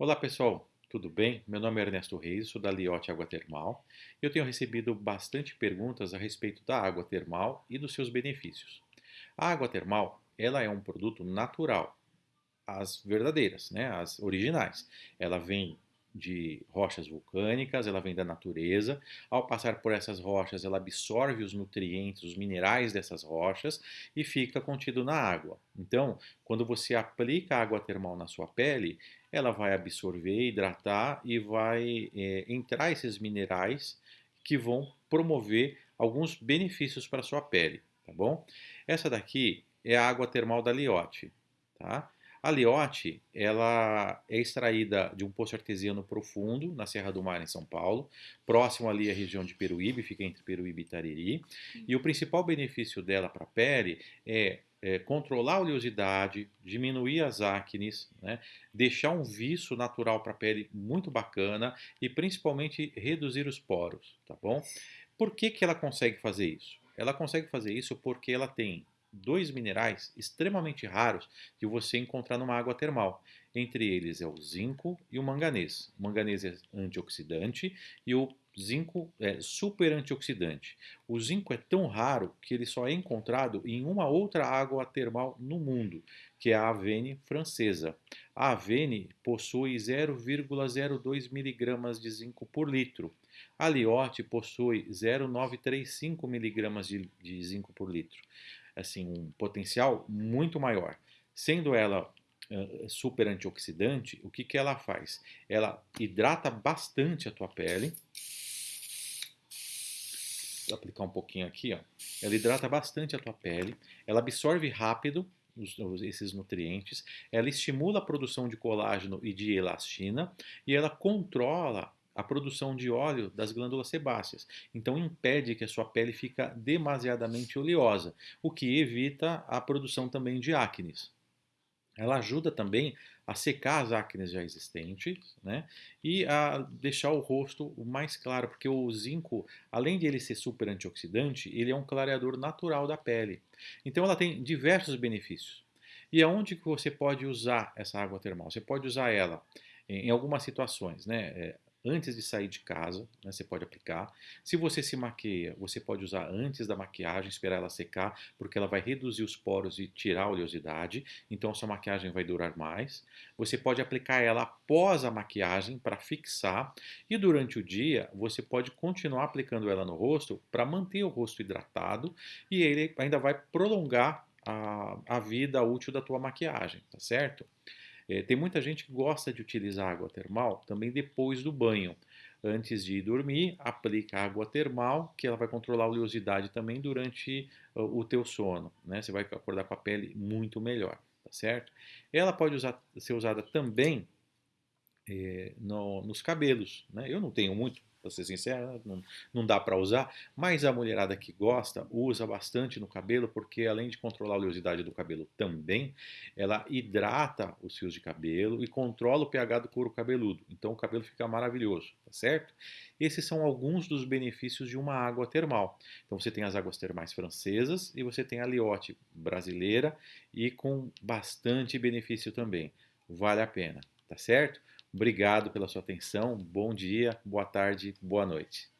Olá pessoal, tudo bem? Meu nome é Ernesto Reis, sou da Liotte Água Termal. Eu tenho recebido bastante perguntas a respeito da água termal e dos seus benefícios. A água termal, ela é um produto natural, as verdadeiras, né, as originais. Ela vem de rochas vulcânicas, ela vem da natureza. Ao passar por essas rochas, ela absorve os nutrientes, os minerais dessas rochas e fica contido na água. Então, quando você aplica água termal na sua pele, ela vai absorver, hidratar e vai é, entrar esses minerais que vão promover alguns benefícios para a sua pele, tá bom? Essa daqui é a água termal da Liotte, tá? A liote, ela é extraída de um poço artesiano profundo, na Serra do Mar, em São Paulo, próximo ali à região de Peruíbe, fica entre Peruíbe e Itariri. E o principal benefício dela para a pele é, é, controlar a oleosidade, diminuir as acnes, né, deixar um viço natural para a pele muito bacana e principalmente reduzir os poros, tá bom? Por que, que ela consegue fazer isso? Ela consegue fazer isso porque ela tem dois minerais extremamente raros que você encontrar numa água termal. Entre eles é o zinco e o manganês. O manganês é antioxidante e o zinco é super antioxidante. O zinco é tão raro que ele só é encontrado em uma outra água termal no mundo, que é a Avene francesa. A Avene possui 0,02 miligramas de zinco por litro. A Liotte possui 0,935 miligramas de, de zinco por litro assim, um potencial muito maior. Sendo ela uh, super antioxidante, o que, que ela faz? Ela hidrata bastante a tua pele. Vou aplicar um pouquinho aqui, ó. Ela hidrata bastante a tua pele, ela absorve rápido os, esses nutrientes, ela estimula a produção de colágeno e de elastina e ela controla a produção de óleo das glândulas sebáceas. Então impede que a sua pele fica demasiadamente oleosa, o que evita a produção também de acnes. Ela ajuda também a secar as acnes já existentes né? e a deixar o rosto mais claro, porque o zinco, além de ele ser super antioxidante, ele é um clareador natural da pele. Então ela tem diversos benefícios. E aonde que você pode usar essa água termal? Você pode usar ela em algumas situações, né? Antes de sair de casa, né, você pode aplicar. Se você se maqueia, você pode usar antes da maquiagem, esperar ela secar, porque ela vai reduzir os poros e tirar a oleosidade, então a sua maquiagem vai durar mais. Você pode aplicar ela após a maquiagem para fixar e durante o dia você pode continuar aplicando ela no rosto para manter o rosto hidratado e ele ainda vai prolongar a, a vida útil da tua maquiagem, tá certo? É, tem muita gente que gosta de utilizar água termal também depois do banho. Antes de dormir, aplica água termal, que ela vai controlar a oleosidade também durante uh, o teu sono. Né? Você vai acordar com a pele muito melhor, tá certo? Ela pode usar, ser usada também é, no, nos cabelos. Né? Eu não tenho muito para ser sincero, não, não dá para usar, mas a mulherada que gosta usa bastante no cabelo, porque além de controlar a oleosidade do cabelo também, ela hidrata os fios de cabelo e controla o pH do couro cabeludo. Então o cabelo fica maravilhoso, tá certo? Esses são alguns dos benefícios de uma água termal. Então você tem as águas termais francesas e você tem a Liotte brasileira e com bastante benefício também. Vale a pena, tá certo? Obrigado pela sua atenção, bom dia, boa tarde, boa noite.